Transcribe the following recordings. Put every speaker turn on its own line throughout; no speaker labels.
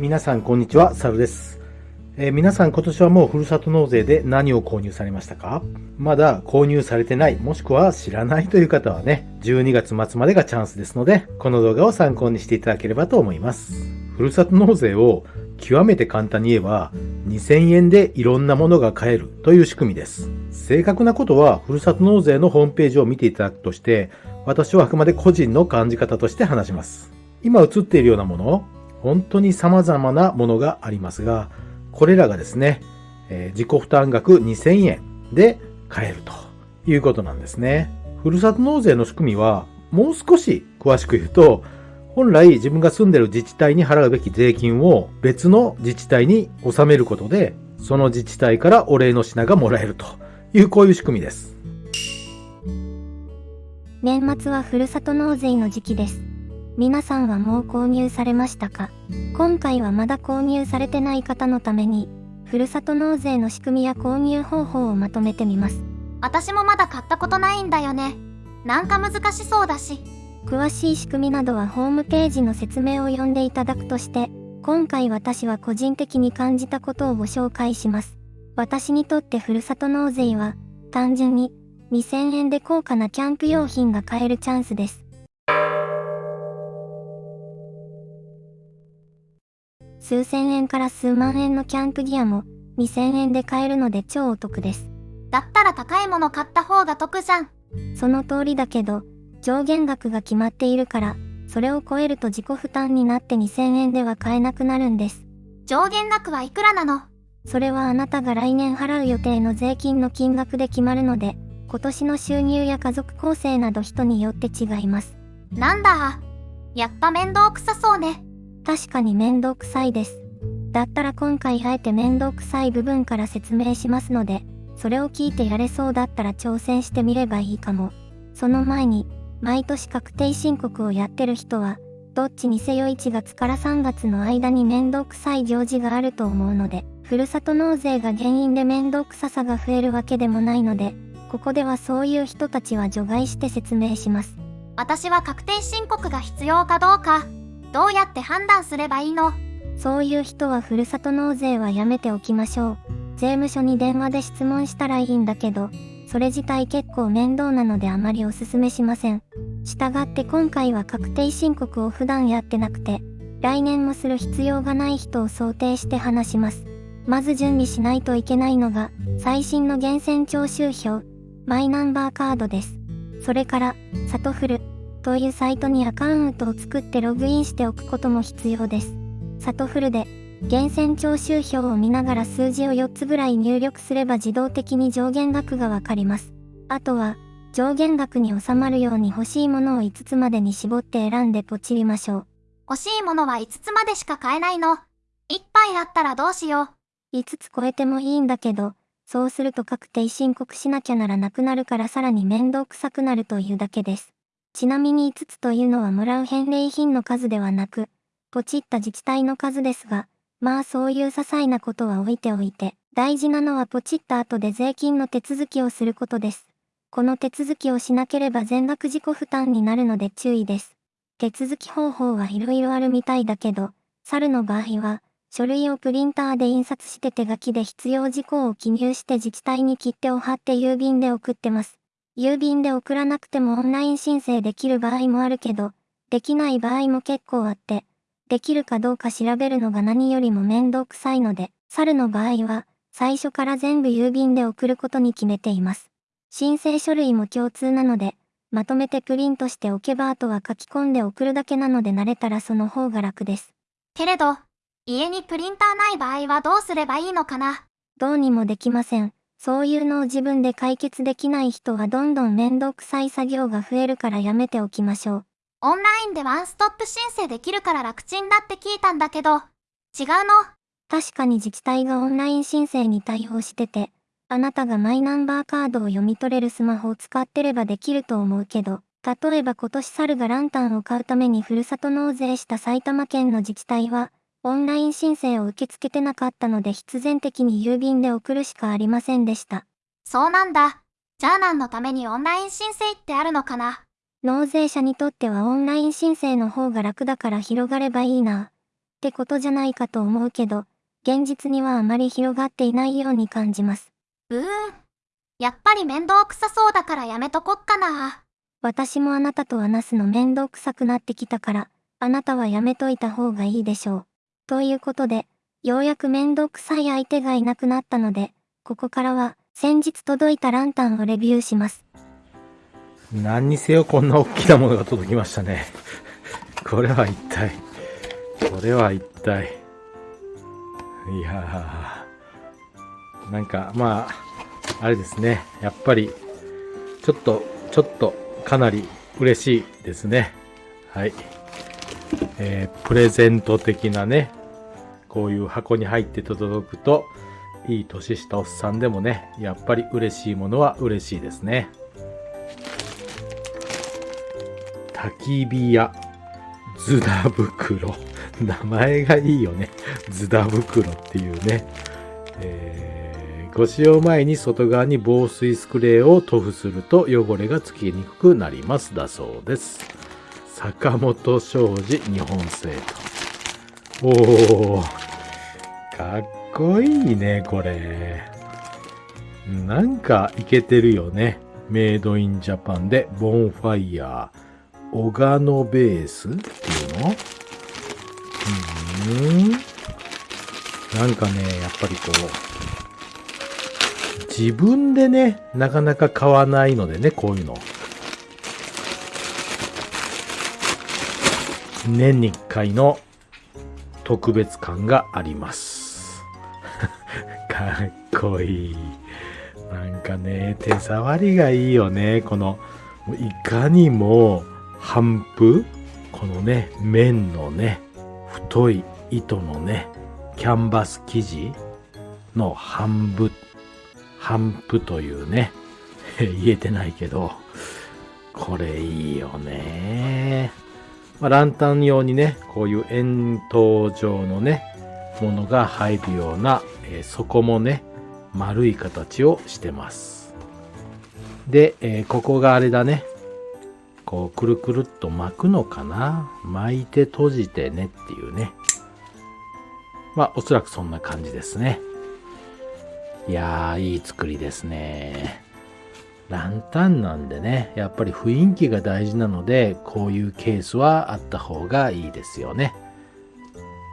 皆さんこんにちは、サルです。えー皆さん今年はもうふるさと納税で何を購入されましたか？まだ購入されてない、もしくは知らないという方はね、12月末までがチャンスですので、この動画を参考にしていただければと思います。ふるさと納税を極めて簡単に言えば、2000円でいろんなものが買えるという仕組みです。正確なことは、ふるさと納税のホームページを見ていただくとして、私はあくまで個人の感じ方として話します。今映っているようなもの、本当に様々なものがありますが、これらがですね、えー自己負担額2000円で買えるということなんですね。ふるさと納税の仕組みは、もう少し詳しく言うと、本来自分が住んでる自治体に払うべき税金を別の自治体に納めることで、その自治体からお礼の品がもらえるというこういう仕組みです。
年末はふるさと納税の時期です。皆さんはもう購入されましたか？今回はまだ購入されてない方のために、ふるさと納税の仕組みや購入方法をまとめてみます。
私もまだ買ったことないんだよね。なんか難しそうだし。
詳しい仕組みなどはホームページの説明を読んでいただくとして、今回私は個人的に感じたことをご紹介します。私にとってふるさと納税は、単純に2000円で高価なキャンプ用品が買えるチャンスです。数千円から数万円のキャンプギアも2000円で買えるので超お得です。
だったら高いもの買った方が得じゃん。
その通りだけど、上限額が決まっているから、それを超えると自己負担になって2000円では買えなくなるんです。
上限額はいくらなの？
それはあなたが来年払う予定の税金の金額で決まるので、今年の収入や家族構成など人によって違います。
なんだ？やっぱ面倒くさそうね。
確かに面倒くさいです。だったら今回あえて面倒くさい部分から説明しますので、それを聞いてやれそうだったら挑戦してみればいいかも。その前に、毎年確定申告をやってる人は、どっちにせよ1月から3月の間に面倒くさい行事があると思うので、ふるさと納税が原因で面倒くささが増えるわけでもないので、ここではそういう人たちは除外して説明します。
私は確定申告が必要かどうか、どうやって判断すればいいの？
そういう人はふるさと納税はやめておきましょう。税務署に電話で質問したらいいんだけど、それ自体結構面倒なのであまりおすすめしません。したがって今回は確定申告を普段やってなくて、来年もする必要がない人を想定して話します。まず準備しないといけないのが、最新の源泉徴収票、マイナンバーカードです。それから、サトフルというサイトにアカウントを作ってログインしておくことも必要です。サトフルで源泉徴収票を見ながら数字を4つぐらい入力すれば自動的に上限額がわかります。あとは上限額に収まるように欲しいものを5つまでに絞って選んでポチりましょう。
欲しいものは5つまでしか買えないの。一杯あったらどうしよう。
5つ超えてもいいんだけど、そうすると確定申告しなきゃならなくなるからさらに面倒くさくなるというだけです。ちなみに5つというのはもらう返礼品の数ではなく、ポチった自治体の数ですが、まあそういう些細なことは置いておいて、大事なのはポチった後で税金の手続きをすることです。この手続きをしなければ全額自己負担になるので注意です。手続き方法はいろいろあるみたいだけど、猿の場合は、書類をプリンターで印刷して手書きで必要事項を記入して自治体に切手を貼って郵便で送ってます。郵便で送らなくてもオンライン申請できる場合もあるけど、できない場合も結構あって、できるかどうか調べるのが何よりも面倒くさいので、猿の場合は、最初から全部郵便で送ることに決めています。申請書類も共通なので、まとめてプリントしておけばあとは書き込んで送るだけなので慣れたらその方が楽です。
けれど、家にプリンターない場合はどうすればいいのかな？
どうにもできません。そういうのを自分で解決できない人はどんどん面倒くさい作業が増えるからやめておきましょう。
オンラインでワンストップ申請できるから楽ちんだって聞いたんだけど、違うの？
確かに自治体がオンライン申請に対応してて、あなたがマイナンバーカードを読み取れるスマホを使ってればできると思うけど、例えば今年猿がランタンを買うためにふるさと納税した埼玉県の自治体は、オンライン申請を受け付けてなかったので必然的に郵便で送るしかありませんでした。
そうなんだ。じゃあ何のためにオンライン申請ってあるのかな？
納税者にとってはオンライン申請の方が楽だから広がればいいな。ってことじゃないかと思うけど、現実にはあまり広がっていないように感じます。
うーん。やっぱり面倒くさそうだからやめとこっかな。
私もあなたと話すの面倒くさくなってきたから、あなたはやめといた方がいいでしょう。ということで、ようやく面倒くさい相手がいなくなったので、ここからは先日届いたランタンをレビューします。
何にせよこんな大きなものが届きましたね。これは一体、これは一体。いやー、なんかまあ、あれですね。やっぱり、ちょっと、ちょっと、かなり嬉しいですね。はい。えー、プレゼント的なね、こういう箱に入って届くと、いい年したおっさんでもね、やっぱり嬉しいものは嬉しいですね。焚き火屋ズダ袋。名前がいいよね。ズダ袋っていうね。えーご使用前に外側に防水スプレーを塗布すると汚れがつきにくくなります。だそうです。坂本商事日本製と。おー、かっこいいね、これ。なんかいけてるよね。メイドインジャパンでボンファイヤー。オガノベースっていうの？うん。なんかね、やっぱりこう、自分でね、なかなか買わないのでね、こういうの。年に一回の特別感があります。かっこいい。なんかね、手触りがいいよね。この、いかにも、帆布このね、面のね、太い糸のね、キャンバス生地の半布、半布というね、言えてないけど、これいいよね。まあ、ランタン用にね、こういう円筒状のね、ものが入るような、えー底もね、丸い形をしてます。で、えーここがあれだね。こう、くるくるっと巻くのかな巻いて閉じてねっていうね。まあ、おそらくそんな感じですね。いやー、いい作りですね。ランタンなんでね、やっぱり雰囲気が大事なので、こういうケースはあった方がいいですよね。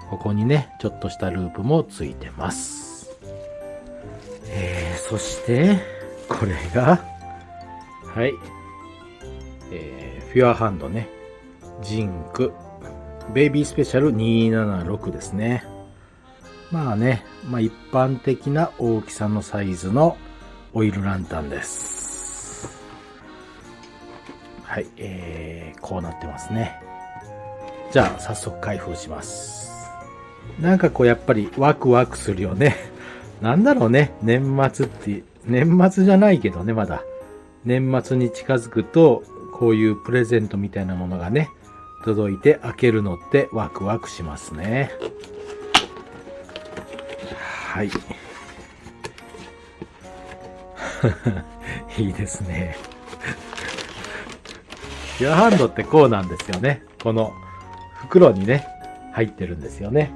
ここにね、ちょっとしたループもついてます。えー、そして、これが、はい。えー、フュアハンドね。ジンク。ベイビースペシャル276ですね。まあね、まあ一般的な大きさのサイズのオイルランタンです。はい、えー、こうなってますね。じゃあ、早速開封します。なんかこうやっぱりワクワクするよね。なんだろうね、年末って、年末じゃないけどね、まだ。年末に近づくと、こういうプレゼントみたいなものがね、届いて開けるのってワクワクしますね。はい。いいですね。フュアハンドってこうなんですよね。この袋にね、入ってるんですよね。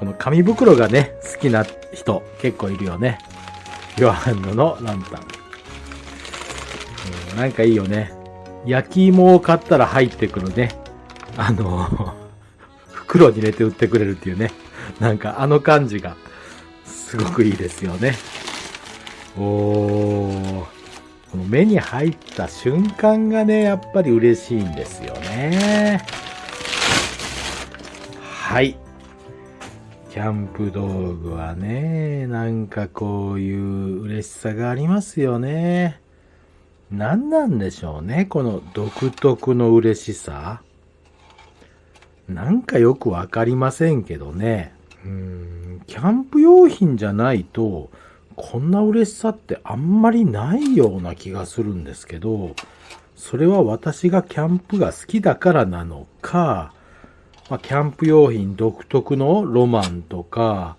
この紙袋がね、好きな人結構いるよね。フュアハンドのランタン。うんなんかいいよね。焼き芋を買ったら入ってくるね。あの、袋に入れて売ってくれるっていうね。なんかあの感じがすごくいいですよね。おー。この目に入った瞬間がね、やっぱり嬉しいんですよね。はい。キャンプ道具はね、なんかこういう嬉しさがありますよね。何なんでしょうね、この独特の嬉しさ。なんかよくわかりませんけどね。うーん、キャンプ用品じゃないと、こんな嬉しさってあんまりないような気がするんですけど、それは私がキャンプが好きだからなのか、まあ、キャンプ用品独特のロマンとか、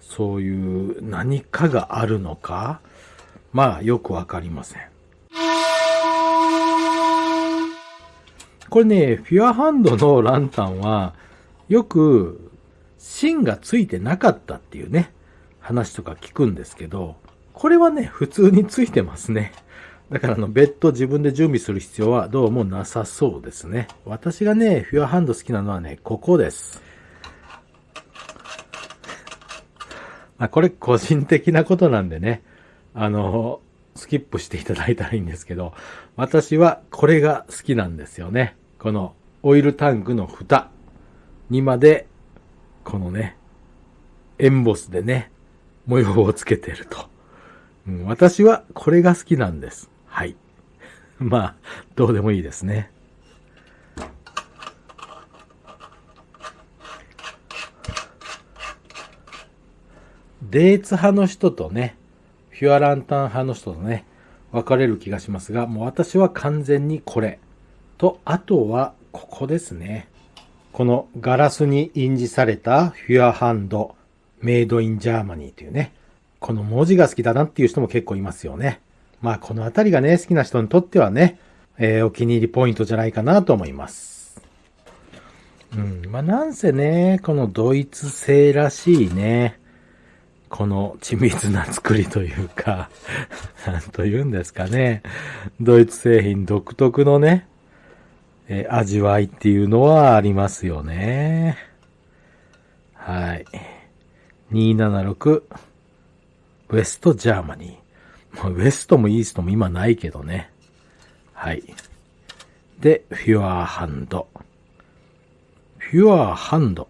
そういう何かがあるのか、まあよくわかりません。これね、フュアハンドのランタンは、よく芯がついてなかったっていうね、話とか聞くんですけど、これはね、普通についてますね。だからあの、別途自分で準備する必要はどうもなさそうですね。私がね、フュアハンド好きなのはね、ここです。まあ、これ個人的なことなんでね、あの、スキップしていただいたらいいんですけど、私はこれが好きなんですよね。このオイルタンクの蓋にまで、このね、エンボスでね、模様をつけてると。うん、私はこれが好きなんです。はい。まあ、どうでもいいですね。デーツ派の人とね、フュアランタン派の人とね、分かれる気がしますが、もう私は完全にこれ。と、あとは、ここですね。このガラスに印字された Feuerhand、 Made in Germany というね、この文字が好きだなっていう人も結構いますよね。まあこのあたりがね、好きな人にとってはね、えー、お気に入りポイントじゃないかなと思います。うん。まあなんせね、このドイツ製らしいね、この緻密な作りというか、なんと言うんですかね。ドイツ製品独特のね、えー、味わいっていうのはありますよね。はい。276 West Germany。 West も East も今ないけどね。はい。で、 Feuerhand。フュアーハンド。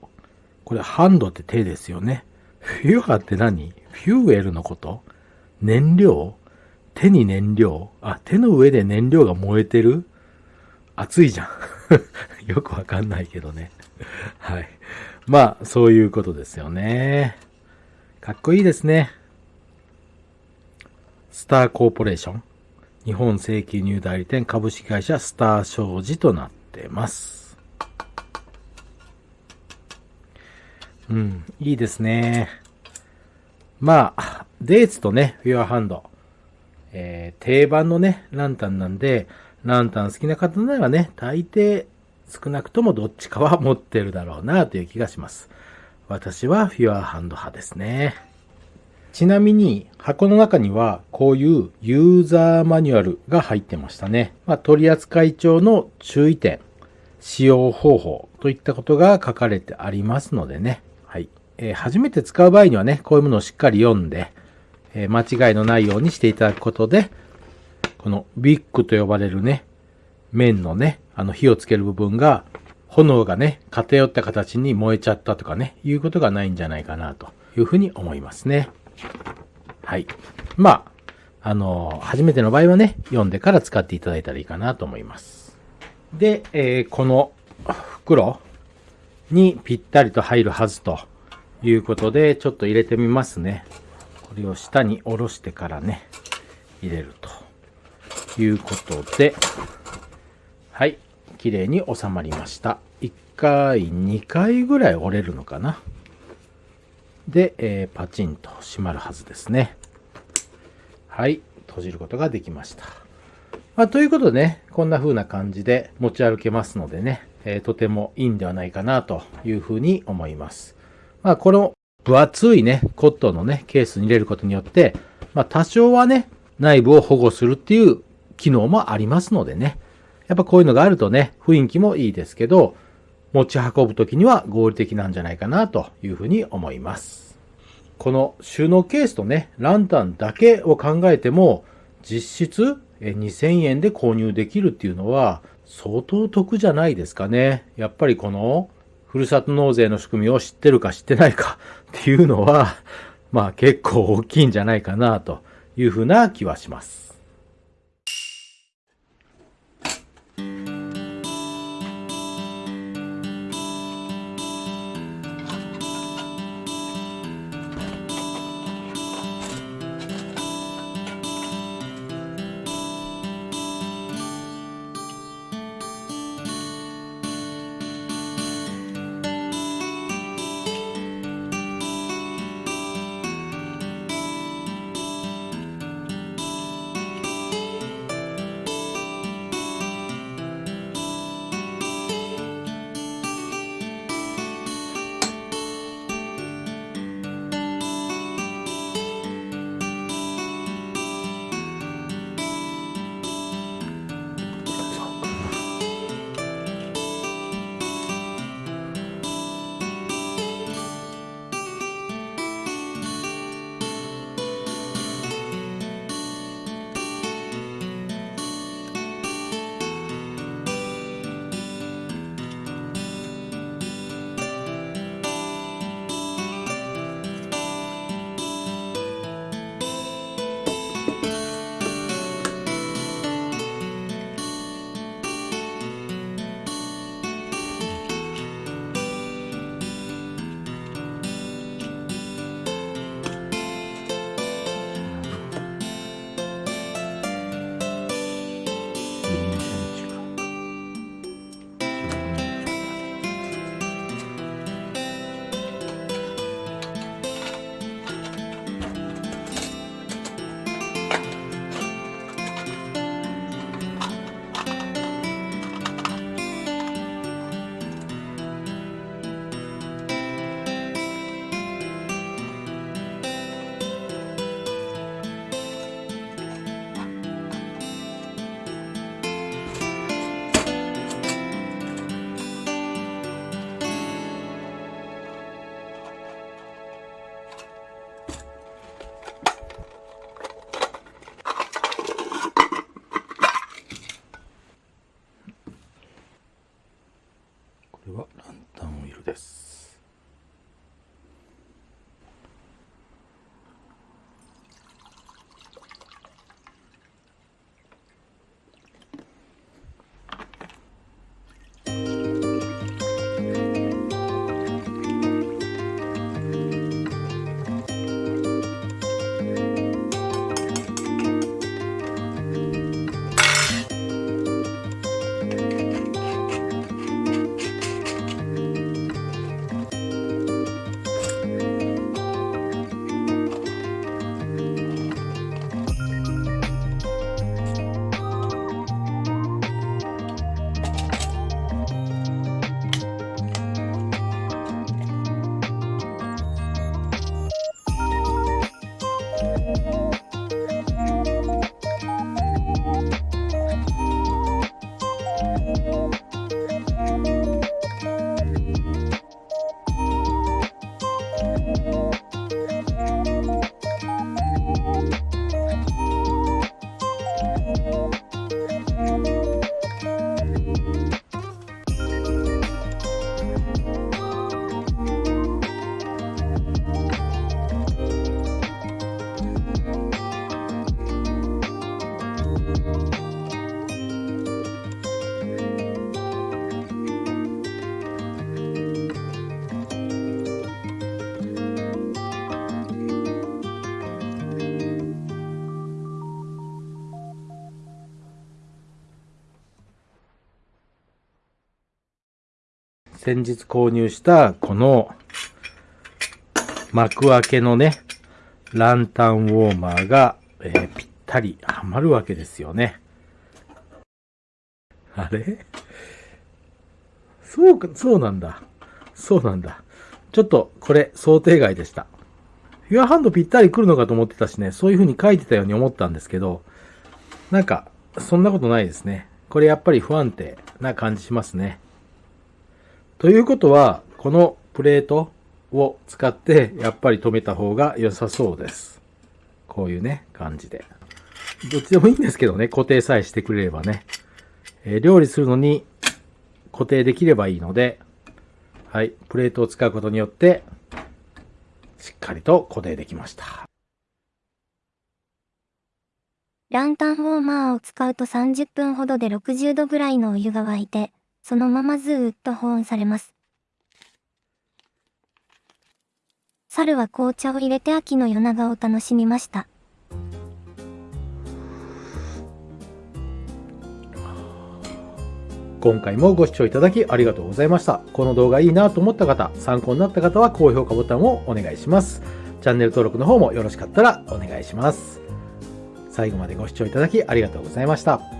これハンドって手ですよね。フュアって何？フューエルのこと？燃料？手に燃料？あ、手の上で燃料が燃えてる？熱いじゃん。よくわかんないけどね。はい。まあ、そういうことですよね。かっこいいですね。スターコーポレーション、日本正規入代理店株式会社スター商事となってます。うん、いいですね。まあ、デーツとね、フュアハンド、えー、定番のね、ランタンなんで、ランタン好きな方ならね、大抵少なくともどっちかは持ってるだろうなという気がします。私はフュアハンド派ですね。ちなみに箱の中にはこういうユーザーマニュアルが入ってましたね。まあ、取扱帳の注意点、使用方法といったことが書かれてありますのでね。はい。えー、初めて使う場合にはね、こういうものをしっかり読んで、えー、間違いのないようにしていただくことで、このビッグと呼ばれるね、面のね、あの火をつける部分が、炎がね、偏った形に燃えちゃったとかね、いうことがないんじゃないかなというふうに思いますね。はい。まあ、あの、初めての場合はね、読んでから使っていただいたらいいかなと思います。で、えー、この袋にぴったりと入るはずということで、ちょっと入れてみますね。これを下に下ろしてからね、入れるということで、はい、綺麗に収まりました。1回、2回ぐらい折れるのかな。で、えー、パチンと閉まるはずですね。はい、閉じることができました。まあ、ということでね、こんな風な感じで持ち歩けますのでね、えー、とてもいいんではないかなというふうに思います。まあ、この分厚いね、コットンのね、ケースに入れることによって、まあ、多少はね、内部を保護するっていう機能もありますのでね、やっぱこういうのがあるとね、雰囲気もいいですけど、持ち運ぶときには合理的なんじゃないかなというふうに思います。この収納ケースとね、ランタンだけを考えても、実質2000円で購入できるっていうのは相当得じゃないですかね。やっぱりこのふるさと納税の仕組みを知ってるか知ってないかっていうのは、まあ結構大きいんじゃないかなというふうな気はします。先日購入したこの幕開けのね、ランタンウォーマーが、えー、ぴったりはまるわけですよね。あれ？そうか、そうなんだ。そうなんだ。ちょっとこれ想定外でした。フュアハンドぴったり来るのかと思ってたしね、そういう風に書いてたように思ったんですけど、なんか、そんなことないですね。これやっぱり不安定な感じしますね。ということは、このプレートを使ってやっぱり止めた方が良さそうです。こういうね、感じで。どっちでもいいんですけどね、固定さえしてくれればね。えー、料理するのに固定できればいいので、はい、プレートを使うことによって、しっかりと固定できました。
ランタンウォーマーを使うと30分ほどで60度ぐらいのお湯が沸いて、そのままずーっと保温されます。猿は紅茶を入れて秋の夜長を楽しみました。
今回もご視聴いただきありがとうございました。この動画いいなと思った方、参考になった方は高評価ボタンをお願いします。チャンネル登録の方もよろしかったらお願いします。最後までご視聴いただきありがとうございました。